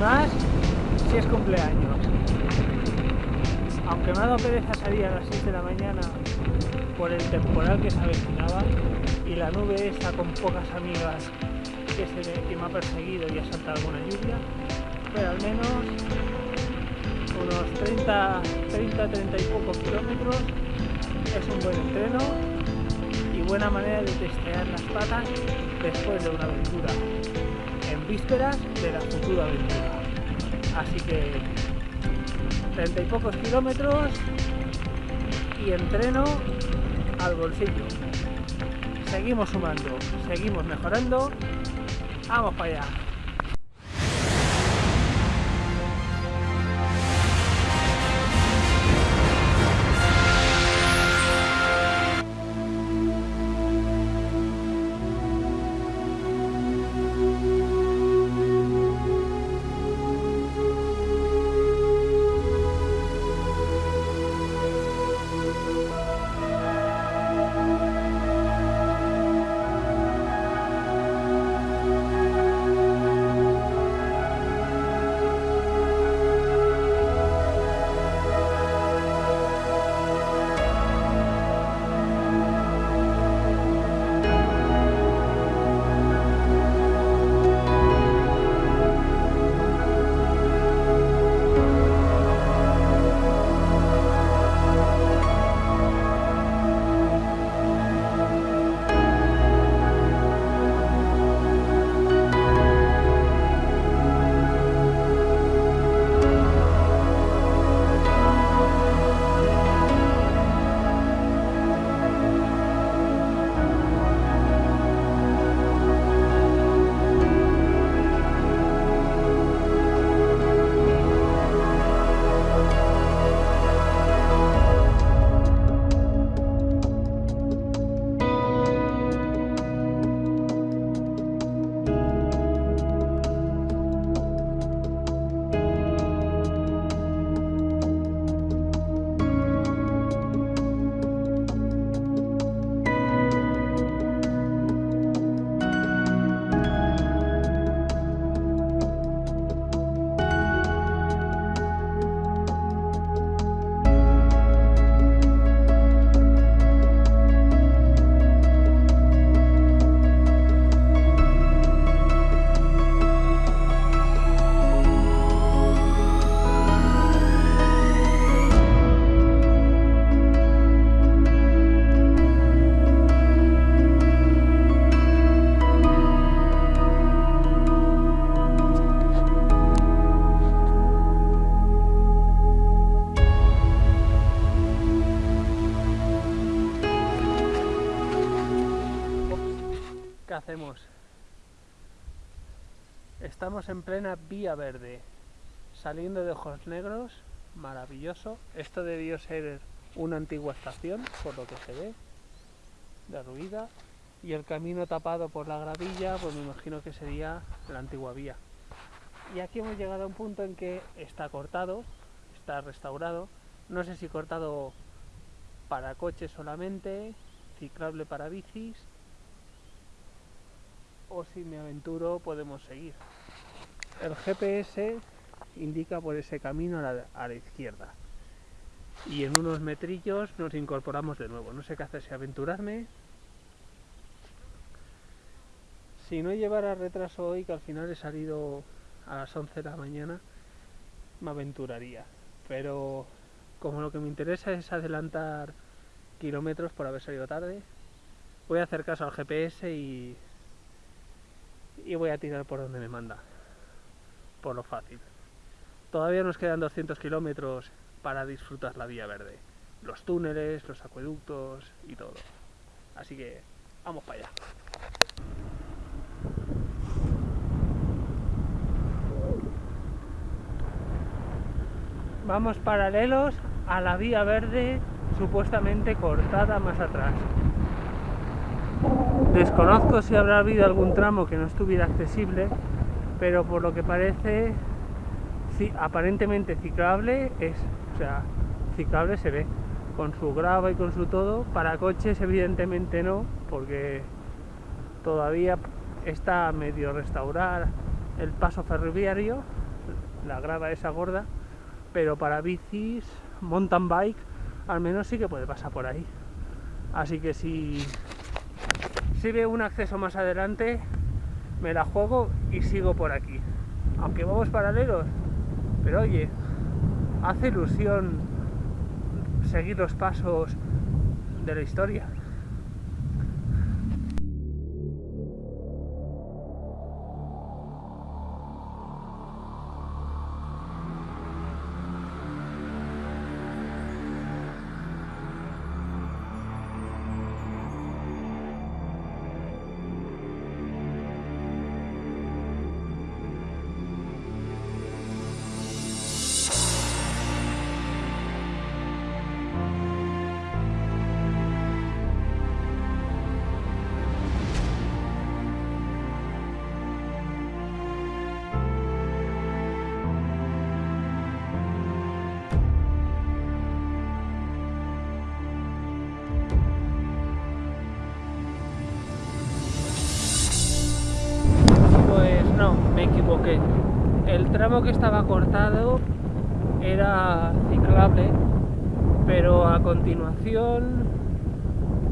más si es cumpleaños. Aunque me ha dado pereza salir a las 6 de la mañana por el temporal que se avecinaba y la nube esa con pocas amigas que, se, me ha perseguido y ha saltado alguna lluvia, pero al menos unos 30, 30, 30 y pocos kilómetros. Es un buen entreno y buena manera de testear las patas después de una aventura. en vísperas de la futura aventura. Así que 30 y pocos kilómetros y entreno al bolsillo. Seguimos sumando, seguimos mejorando. Vamos para allá. Hacemos? Estamos en plena vía verde, saliendo de Ojos Negros, maravilloso. Esto debió ser una antigua estación, por lo que se ve, derruida. Y el camino tapado por la gravilla, pues me imagino que sería la antigua vía. Y aquí hemos llegado a un punto en que está cortado, está restaurado. No sé si cortado para coches solamente, ciclable para bicis, si me aventuro podemos seguir. El GPS indica por ese camino a la, a la, izquierda y en unos metrillos nos incorporamos de nuevo. No sé qué hacer, si aventurarme. Si no llevara retraso hoy, que al final he salido a las 11 de la mañana, me aventuraría. Pero como lo que me interesa es adelantar kilómetros por haber salido tarde, voy a hacer caso al GPS y y voy a tirar por donde me manda, por lo fácil. Todavía nos quedan 200 kilómetros para disfrutar la vía verde, los túneles, los acueductos y todo. Así que vamos para allá. Vamos paralelos a la vía verde supuestamente cortada más atrás. Desconozco si habrá habido algún tramo que no estuviera accesible, pero por lo que parece, sí, aparentemente ciclable es, o sea, ciclable se ve, con su grava y con su todo. Para coches evidentemente no, porque todavía está medio restaurar el paso ferroviario, la grava esa gorda, pero para bicis, mountain bike, al menos sí que puede pasar por ahí. Así que si, si veo un acceso más adelante, me la juego y sigo por aquí. Aunque vamos paralelos, pero oye, hace ilusión seguir los pasos de la historia. El tramo que estaba cortado era ciclable, pero a continuación,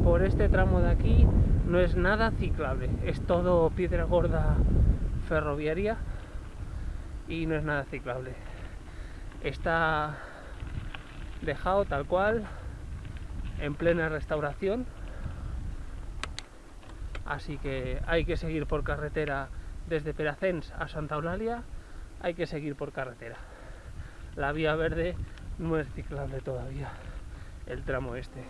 por este tramo de aquí, no es nada ciclable. Es todo piedra gorda ferroviaria y no es nada ciclable. Está dejado tal cual, en plena restauración. Así que hay que seguir por carretera desde Peracens a Santa Eulalia, hay que seguir por carretera. La vía verde no es ciclable todavía, el tramo este.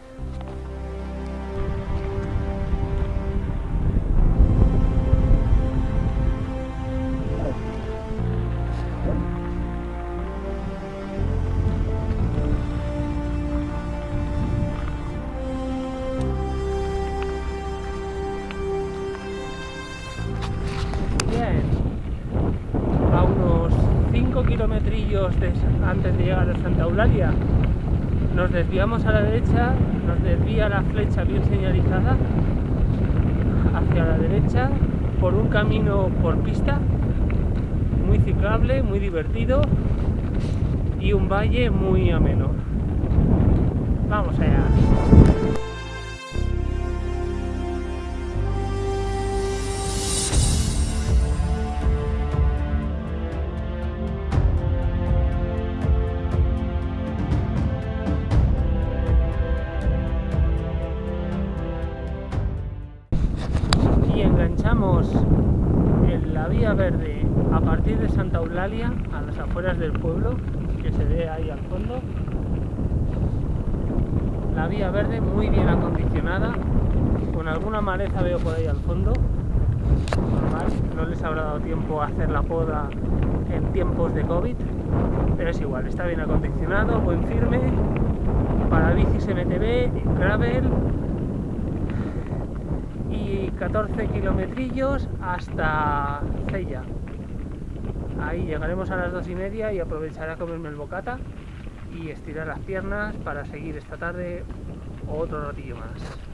Desviamos a la derecha, nos desvía la flecha bien señalizada hacia la derecha por un camino por pista, muy ciclable, muy divertido y un valle muy ameno. Vamos allá. Con alguna maleza veo por ahí al fondo. Normal, no les habrá dado tiempo a hacer la poda en tiempos de COVID, pero es igual, está bien acondicionado, buen firme, para bicis MTB, gravel, y 14 kilometrillos hasta Cella. Ahí llegaremos a las dos y media y aprovecharé a comerme el bocata y estirar las piernas para seguir esta tarde otro ratillo más.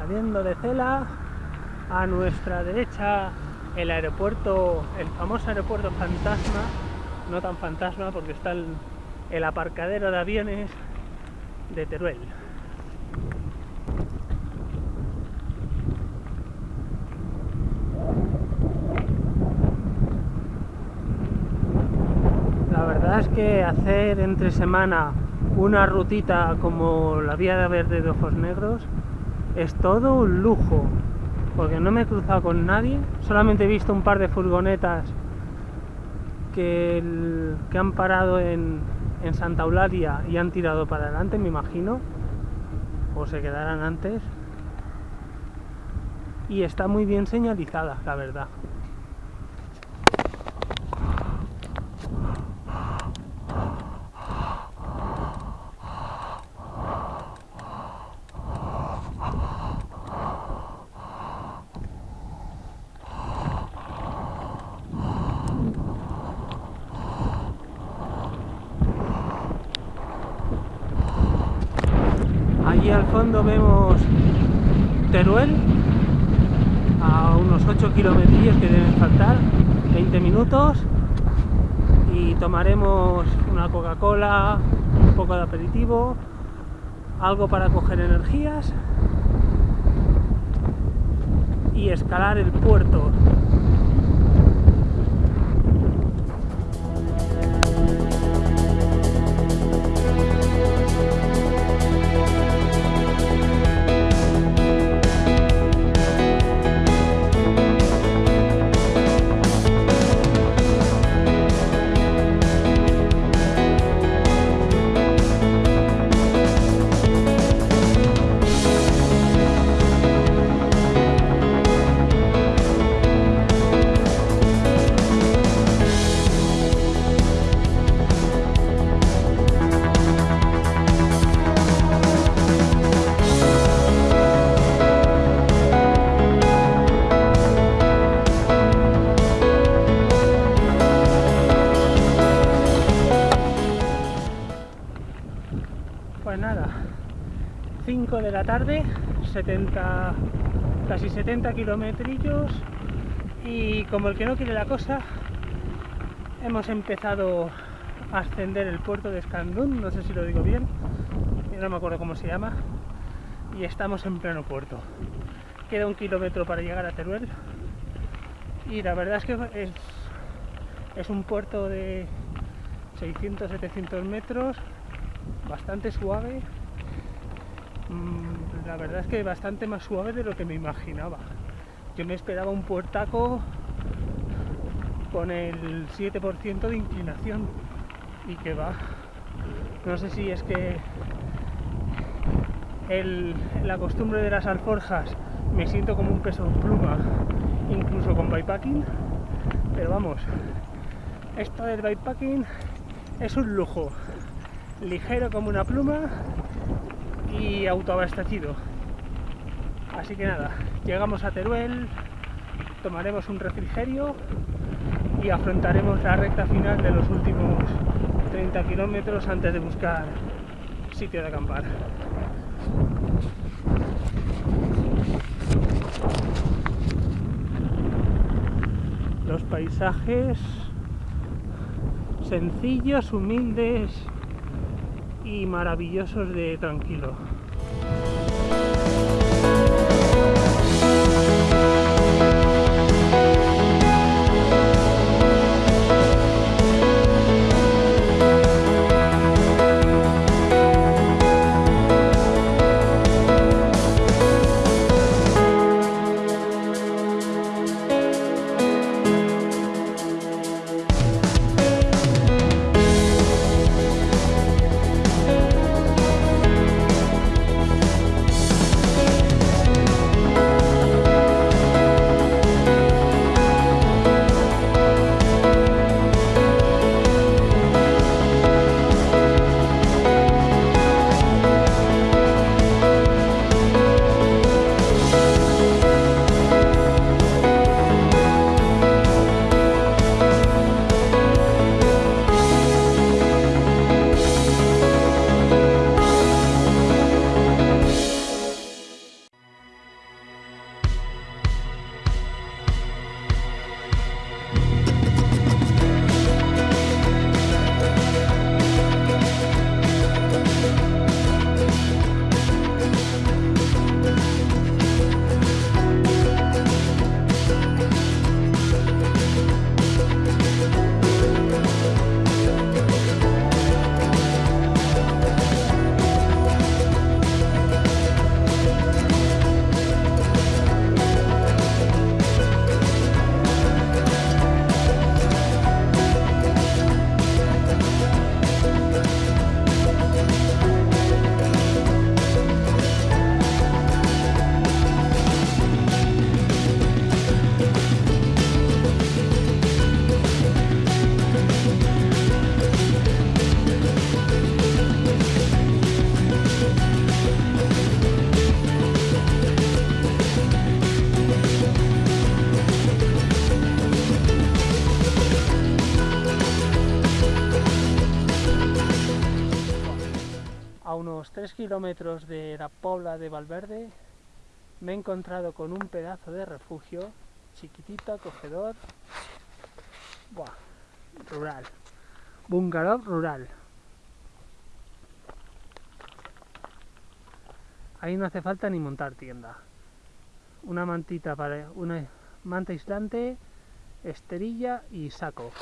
Saliendo de Cela, a nuestra derecha el aeropuerto, el famoso aeropuerto fantasma, no tan fantasma porque está el, el aparcadero de aviones de Teruel. La verdad es que hacer entre semana una rutita como la vía de verde de ojos negros es todo un lujo porque no me he cruzado con nadie solamente he visto un par de furgonetas que, que han parado en, en Santa Eulalia y han tirado para adelante me imagino o se quedarán antes. Y está muy bien señalizada la verdad Allí al fondo vemos Teruel, a unos 8 kilometrillos que deben faltar, 20 minutos, y tomaremos una Coca-Cola, un poco de aperitivo, algo para coger energías y escalar el puerto. La tarde, 70, casi 70 kilometrillos y como el que no quiere la cosa, hemos empezado a ascender el puerto de Escandún, no sé si lo digo bien, no me acuerdo cómo se llama, y estamos en pleno puerto. Queda un kilómetro para llegar a Teruel y la verdad es que es, es un puerto de 600-700 metros bastante suave. Mm, La verdad es que bastante más suave de lo que me imaginaba. Yo me esperaba un puertaco con el 7% de inclinación y que va. No sé si es que el- la costumbre de las alforjas me siento como un peso pluma, incluso con bikepacking, pero vamos, esto del bikepacking es un lujo ligero como una pluma y autoabastecido. Así que nada, llegamos a Teruel, tomaremos un refrigerio y afrontaremos la recta final de los últimos 30 kilómetros antes de buscar sitio de acampar. Los paisajes sencillos, humildes y maravillosos de tranquilo. 3 kilómetros de la Pobla de Valverde, me he encontrado con un pedazo de refugio, chiquitito, acogedor, Buah, rural, bungalow rural. Ahí no hace falta ni montar tienda. Una mantita para una manta aislante, esterilla y saco.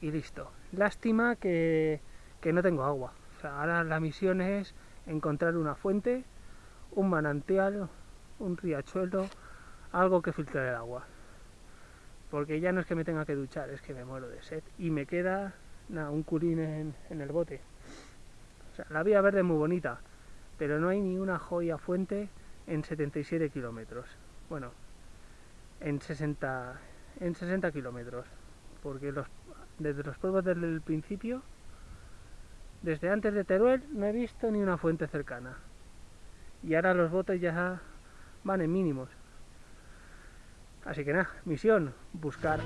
Y listo. Lástima que, que no tengo agua. Ahora la misión es encontrar una fuente, un manantial, un riachuelo, algo que filtre el agua. Porque ya no es que me tenga que duchar, es que me muero de sed. Y me queda un curín en, el bote. O sea, la vía verde es muy bonita, pero no hay ni una joya fuente en 77 kilómetros. Bueno, en 60, en 60 kilómetros, porque los, desde los pueblos del principio, desde antes de Teruel, no he visto ni una fuente cercana. Y ahora los botes ya van en mínimos. Así que nada, misión, buscar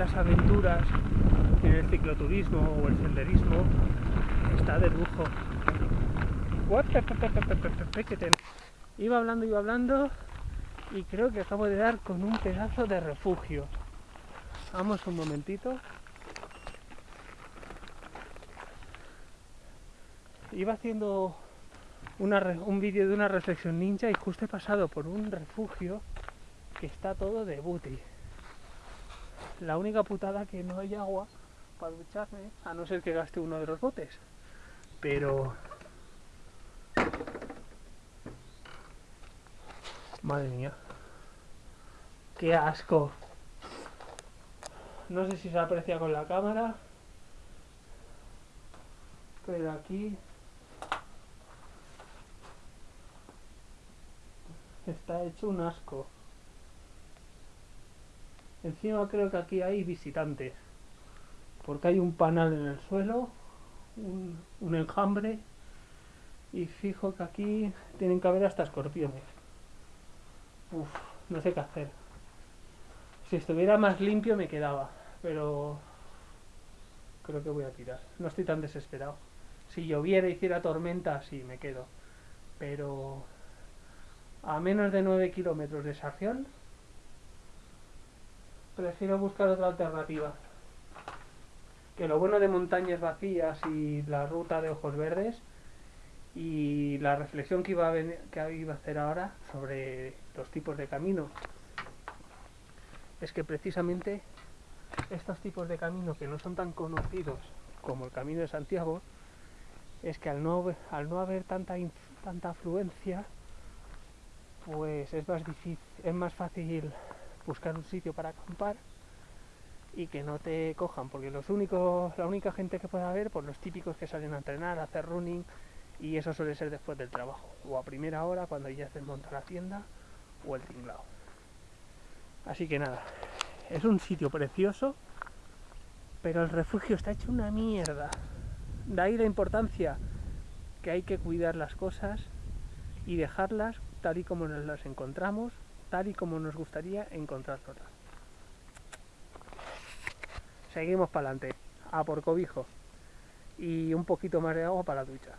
las aventuras en el cicloturismo o el senderismo está de lujo. Iba hablando, iba hablando y creo que acabo de dar con un pedazo de refugio. Vamos un momentito. Iba haciendo un vídeo de una reflexión ninja y justo he pasado por un refugio que está todo de booty. La única putada que no hay agua para ducharme, a no ser que gaste uno de los botes. Pero... Madre mía. ¡Qué asco! No sé si se aprecia con la cámara. Pero aquí... Está hecho un asco. Encima creo que aquí hay visitantes. Porque hay un panal en el suelo, un, enjambre y fijo que aquí tienen que haber hasta escorpiones. Uf, no sé qué hacer. Si estuviera más limpio me quedaba, pero creo que voy a tirar. No estoy tan desesperado. Si lloviera y hiciera tormenta, sí, me quedo. Pero a menos de 9 kilómetros de Sarrión prefiero buscar otra alternativa. Que lo bueno de montañas vacías y la ruta de ojos verdes y la reflexión que iba a, que iba a hacer ahora sobre los tipos de camino es que precisamente estos tipos de camino que no son tan conocidos como el camino de Santiago es que al no, al no haber tanta, tanta afluencia pues es más difícil, es más fácil buscar un sitio para acampar y que no te cojan, porque los únicos, la única gente que puede haber, pues los típicos que salen a entrenar, a hacer running, y eso suele ser después del trabajo, o a primera hora cuando ya se monta la tienda, o el tinglado. Así que nada, es un sitio precioso, pero el refugio está hecho una mierda. De ahí la importancia que hay que cuidar las cosas y dejarlas tal y como nos las encontramos, tal y como nos gustaría encontrarlas. Seguimos para adelante, a por cobijo y un poquito más de agua para la ducha.